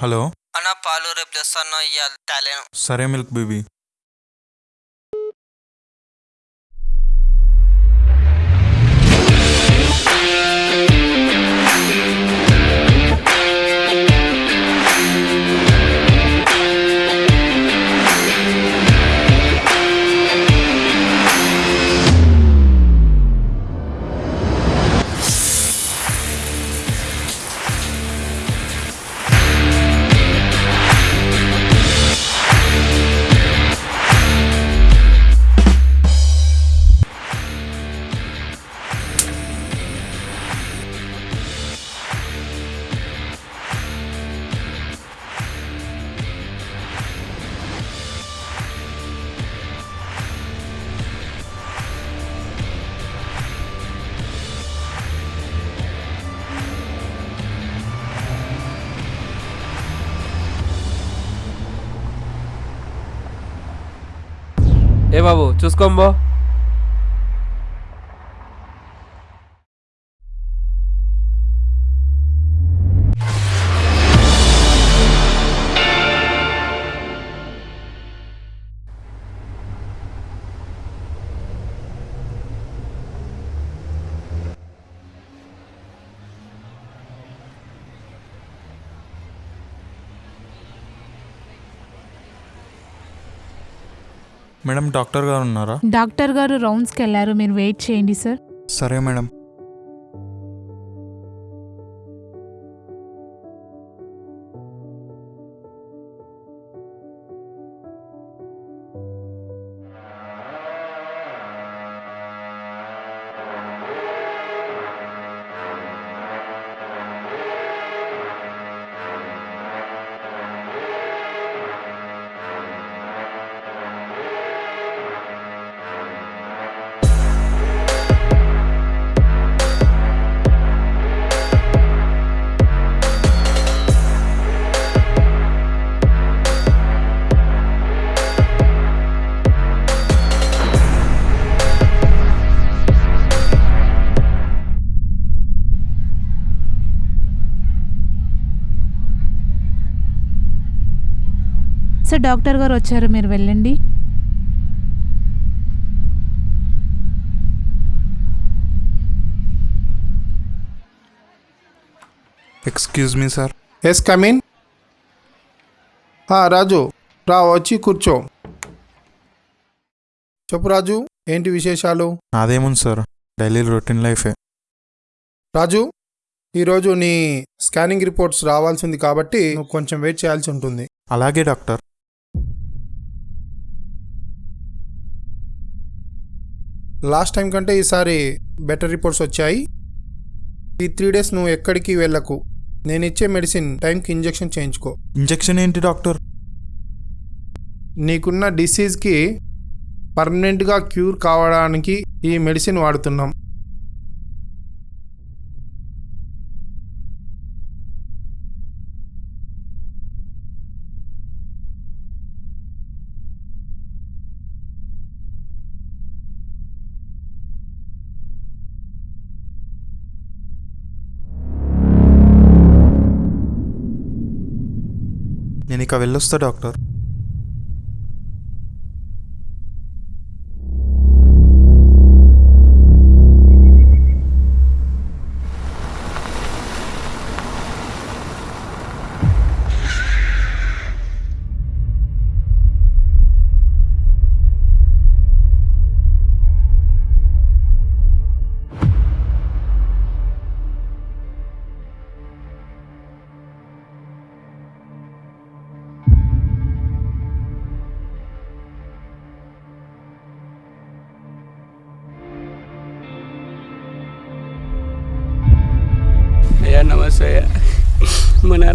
Hello అన్న పాలు రేపు తెస్తాను ఇవాళ తేలేను సరే మిల్క్ బేబీ. ఏ బాబు చూసుకోంబో మేడం డాక్టర్ గారు ఉన్నారా? డాక్టర్ గారు రౌండ్స్కి వెళ్ళారు. మీరు వెయిట్ చేయండి సార్. సరే మేడం. సార్ డాక్టర్ గారు వచ్చారు మీరు వెళ్ళండి. Excuse me sir yes come in Raju రా వచ్చి కూర్చో. చెప్పు రాజు ఏంటి విశేషాలు? నాదేముంది సార్ డైలీ రొటీన్ లైఫే రాజు ఈరోజు నీ స్కానింగ్ రిపోర్ట్స్ రావాల్సింది కాబట్టి నువ్వు కొంచెం వెయిట్ చేయాల్సి ఉంటుంది. అలాగే డాక్టర్. లాస్ట్ టైం కంటే ఈసారి బెటర్ రిపోర్ట్స్ వచ్చాయి. ఈ త్రీ డేస్ నువ్వు ఎక్కడికి వెళ్ళకు. నేను ఇచ్చే మెడిసిన్ టైంకి ఇంజెక్షన్ చేయించుకో. ఇంజెక్షన్ ఏంటి డాక్టర్? నీకున్న డిసీజ్కి పర్మనెంట్గా క్యూర్ కావడానికి ఈ మెడిసిన్ వాడుతున్నాం. ఇక వెళ్ళొస్తా డాక్టర్.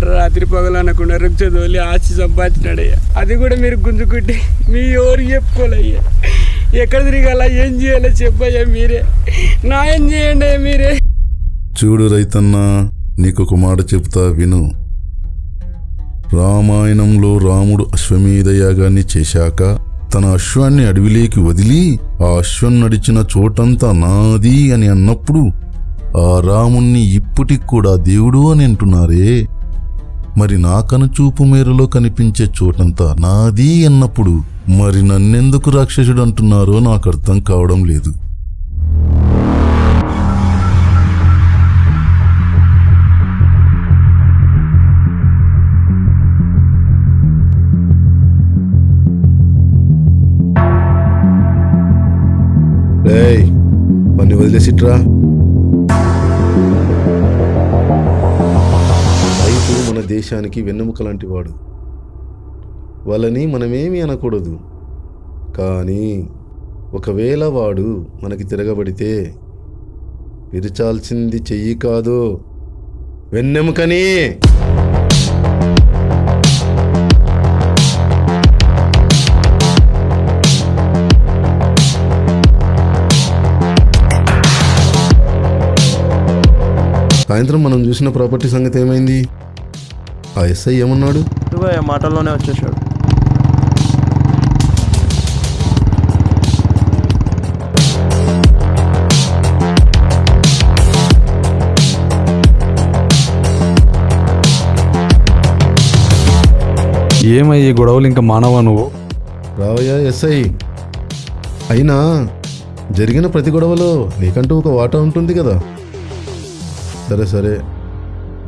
అనుకుంటారు రాత్రి పగలు అనుకుంటారు రుచి చదువులి ఆస్తి సంపాదించినాడయ్యా. అది కూడా మీరు గుంజుకుంటే మీ ఎవరు చెప్పుకోలేయ్యా ఎక్కడ తిరగాల ఏం చేయాలో చెప్పయ్యా మీరే. న్యాయం చేయండి మీరే. చూడు రైతన్న ఒక మాట చెప్తా విను. రామాయణంలో రాముడు అశ్వమేధ యాగాన్ని చేశాక తన అశ్వాన్ని అడవిలోకి వదిలి ఆ అశ్వం నడిచిన చోటంతా నాది అని అన్నప్పుడు ఆ రాముణ్ణి ఇప్పటికి కూడా దేవుడు అని అంటున్నారే. మరి నా కనుచూపు మేరలో కనిపించే చోటంతా నాది అన్నప్పుడు మరి నన్నెందుకు రాక్షసుడు అంటున్నారో నాకు అర్థం కావడం లేదు. పని వదిలేసిట్రా. దేశానికి వెన్నెముక లాంటి వాడు. వాళ్ళని మనమేమీ అనకూడదు. కానీ ఒకవేళ వాడు మనకి తిరగబడితే విరచాల్సింది చెయ్యి కాదు వెన్నెముకని! సాయంత్రం మనం చూసిన ప్రాపర్టీ సంగతి ఏమైంది? ఆ ఎస్ఐ ఏమన్నాడు? మాటల్లోనే వచ్చేసాడు. ఏమయ్యే గొడవలు ఇంకా మానవా నువ్వు? రావయ్యా ఎస్ఐ. అయినా జరిగిన ప్రతి గొడవలో నీకంటూ ఒక వాటా ఉంటుంది కదా? సరే సరే.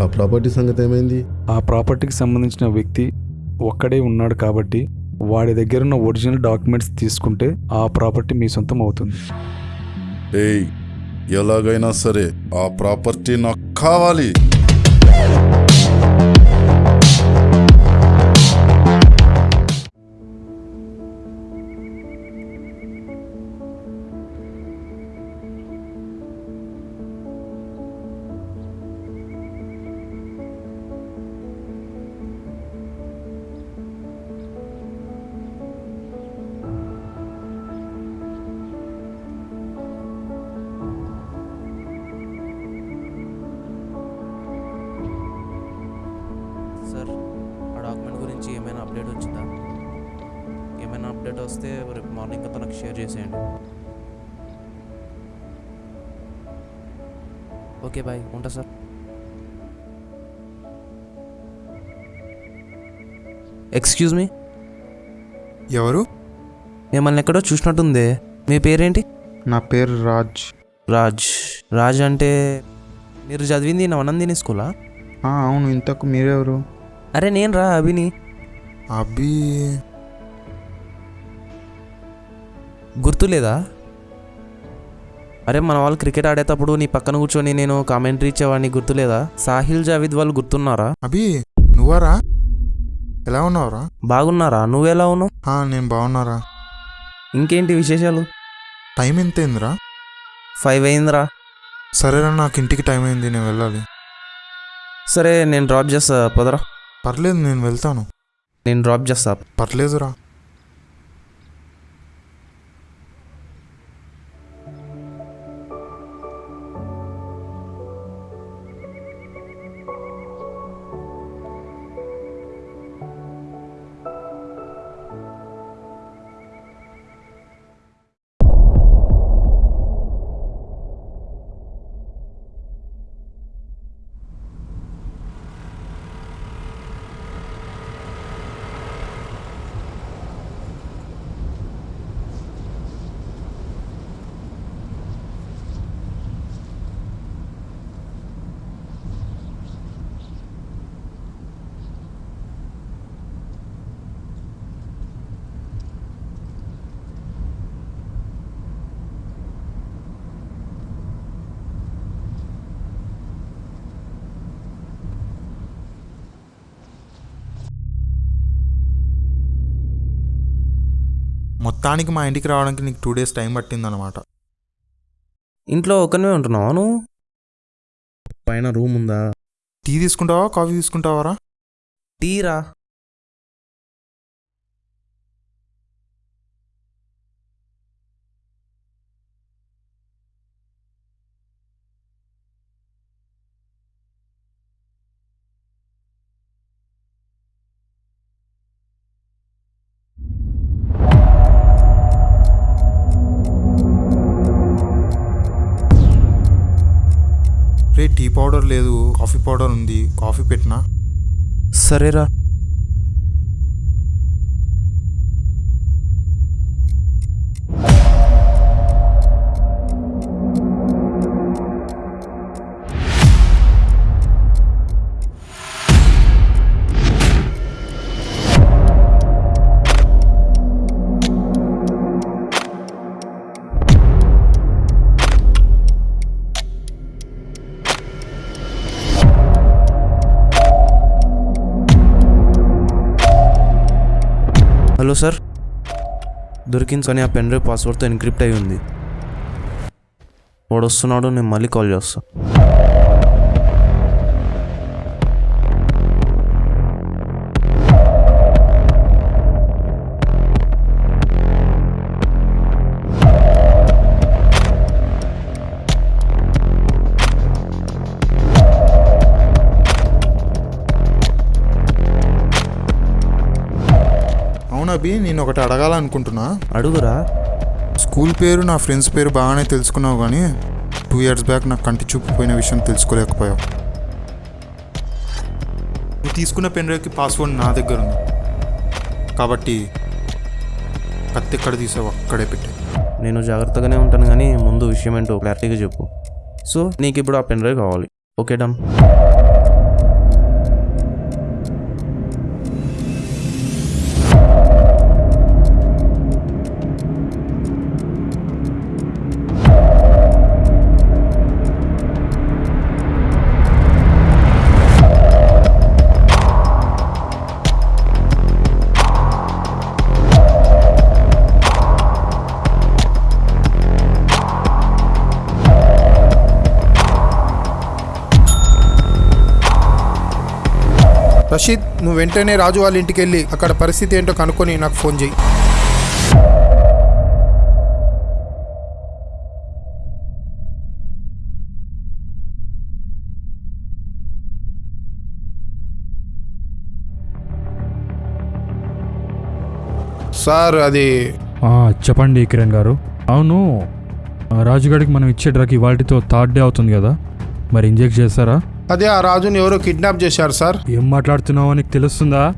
ఆ ప్రాపర్టీ సంగతి ఏమైంది? ఆ ప్రాపర్టీకి సంబంధించిన వ్యక్తి ఒక్కడే ఉన్నాడు కాబట్టి వాడి దగ్గర ఉన్న ఒరిజినల్ డాక్యుమెంట్స్ తీసుకుంటే ఆ ప్రాపర్టీ మీ సొంతం అవుతుంది. ఏయ్ ఎలాగైనా సరే ఆ ప్రాపర్టీ నాకు కావాలి. ఏమైనా అప్డేట్ వస్తే రేపు మార్నింగ్ అంతా నాకు షేర్ చేసేయండి. Okay bye. ఉంటా సార్. ఎక్స్క్యూజ్ మీ ఎవరు? మిమ్మల్ని ఎక్కడో చూసినట్టుంది. మీ పేరేంటి? నా పేరు రాజ్. రాజ్. రాజ్ అంటే మీరు చదివింది నవనందిని స్కూలా? అవును. ఇంతకు మీరెవరు? అరే నేను రా అభిని. అభి గుర్తులేదా? అరే మన వాళ్ళు క్రికెట్ ఆడేటప్పుడు నీ పక్కన కూర్చొని నేను కామెంటరీ ఇచ్చేవాడిని గుర్తులేదా? సాహిల్ జావిద్ వాళ్ళు గుర్తున్నారా? అభి నువ్వరా? ఎలా ఉన్నావురా? బాగున్నారా? నువ్వెలా ఉన్నావు? ఆ, నేను బాగున్నారా? ఇంకేంటి విశేషాలు? టైం ఎంత అయిందిరా ఫైవ్ అయిందిరా. సరేరా నాకు ఇంటికి టైం అయింది నేను వెళ్ళాలి. సరే నేను డ్రాప్ చేస్తా పదరా. పర్లేదు నేను వెళ్తాను. నేను డ్రాప్ చేస్తా. పర్లేదురా. మొత్తానికి మా ఇంటికి రావడానికి నీకు టూ డేస్ టైం పట్టిందన్నమాట ఇంట్లో ఒక్కనే ఉంటున్నావా నువ్వు? పైన రూమ్ ఉందా? టీ తీసుకుంటావా కాఫీ తీసుకుంటావారా? టీరా? పౌడర్ లేదు కాఫీ పౌడర్ ఉంది కాఫీ పెట్టినా. సరేరా. సార్. దొరికింది ఆ పెన్ డ్రైవ్ పాస్వర్డ్తో ఎన్క్రిప్ట్ అయి ఉంది. వాడు వస్తున్నాడు నేను మళ్ళీ కాల్ చేస్తాను అభి నేను ఒకటి అడగాలనుకుంటున్నా. అడుగురా. స్కూల్ పేరు నా ఫ్రెండ్స్ పేరు బాగానే తెలుసుకున్నావు కానీ టూ ఇయర్స్ బ్యాక్ నాకు కంటి చూపు పోయిన విషయం తెలుసుకోలేకపోయావు. నువ్వు తీసుకున్న పెన్ డ్రైవ్కి పాస్వర్డ్ నా దగ్గర ఉంది. కాబట్టి కత్తి ఎక్కడ తీసావు అక్కడే పెట్టి. నేను జాగ్రత్తగానే ఉంటాను కానీ ముందు విషయం ఏంటో క్లారిటీగా చెప్పు. సో నీకు ఇప్పుడు ఆ పెన్ డ్రైవ్ కావాలి. Okay done. రషీద్ నువ్వు వెంటనే రాజు వాళ్ళ ఇంటికి వెళ్ళి అక్కడ పరిస్థితి ఏంటో కనుక్కొని నాకు ఫోన్ చేయి. సార్ అది ఆ, చెప్పండి కిరణ్ గారు. అవును ఆ, రాజుగాడికి మనం ఇచ్చే డ్రగ్ ఇవాటితో థర్డ్ డే అవుతుంది కదా. మరి ఇంజెక్ట్ చేస్తారా? అదే ఆ రాజుని ఎవరో కిడ్నాప్ చేశారు సార్. ఏం మాట్లాడుతున్నావో నీకు తెలుస్తుందా?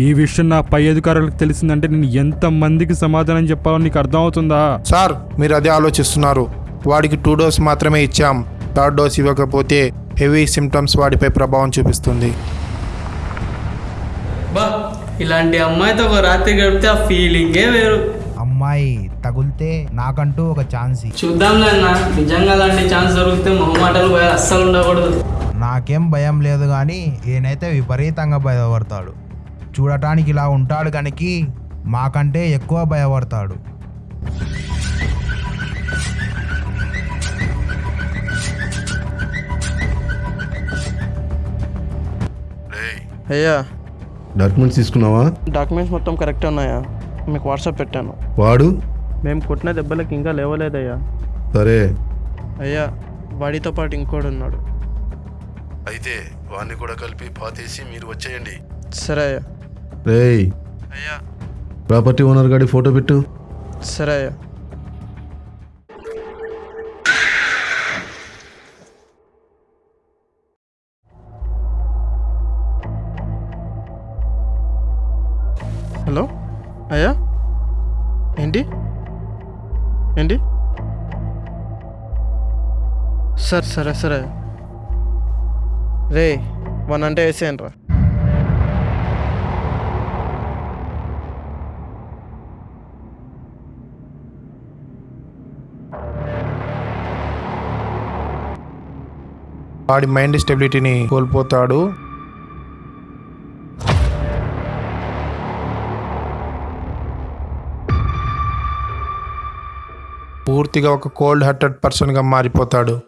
ఈ విషయం నా పై అధికారులకు తెలిసిందంటే నేను ఎంత మందికి సమాధానం చెప్పాలో నీకు అర్థమవుతుందా? సార్ మీరు అదే ఆలోచిస్తున్నారు. వాడికి టూ డోస్ మాత్రమే ఇచ్చాం. థర్డ్ డోస్ ఇవ్వకపోతే హెవీ సిమ్టమ్స్ వాడిపై ప్రభావం చూపిస్తుంది. బా ఇలాంటి అమ్మాయితో ఒక రాత్రి గడిపితే ఆ ఫీలింగే వేరు. అమ్మాయి తగులితే నాకంటూ ఒక ఛాన్స్ అన్న నిజంగా అలాంటి ఛాన్స్ దొరికితే మొహమాటలు అస్సలు ఉండకూడదు. నాకేం భయం లేదు కానీ ఈయనైతే విపరీతంగా భయపడతాడు. చూడటానికి ఇలా ఉంటాడు కనుక మాకంటే ఎక్కువ భయపడతాడు. అయ్యా. డాక్యుమెంట్స్ తీసుకున్నావా? డాక్యుమెంట్స్ మొత్తం కరెక్ట్ ఉన్నాయా? మీకు వాట్సాప్ పెట్టాను. వాడు? మేము కొట్టిన దెబ్బలకి ఇంకా లేవలేదయ్యా. సరే. అయ్యా వాడితో పాటు ఇంకోడు ఉన్నాడు. అయితే వాడిని కూడా కలిపి పాతేసి మీరు వచ్చేయండి. సరే అయ్యా. రేయ్. అయ్యా. ప్రాపర్టీ ఓనర్ గాడి ఫోటో పెట్టు. సరే అయ్యా. హలో? అయ్యా? ఏంటి? ఏంటి? సరే సరే సరే రే వన్ అంటే వేసేయండి రా. వాడి మైండ్ స్టెబిలిటీని కోల్పోతాడు. పూర్తిగా ఒక కోల్డ్ హార్టెడ్ పర్సన్గా మారిపోతాడు.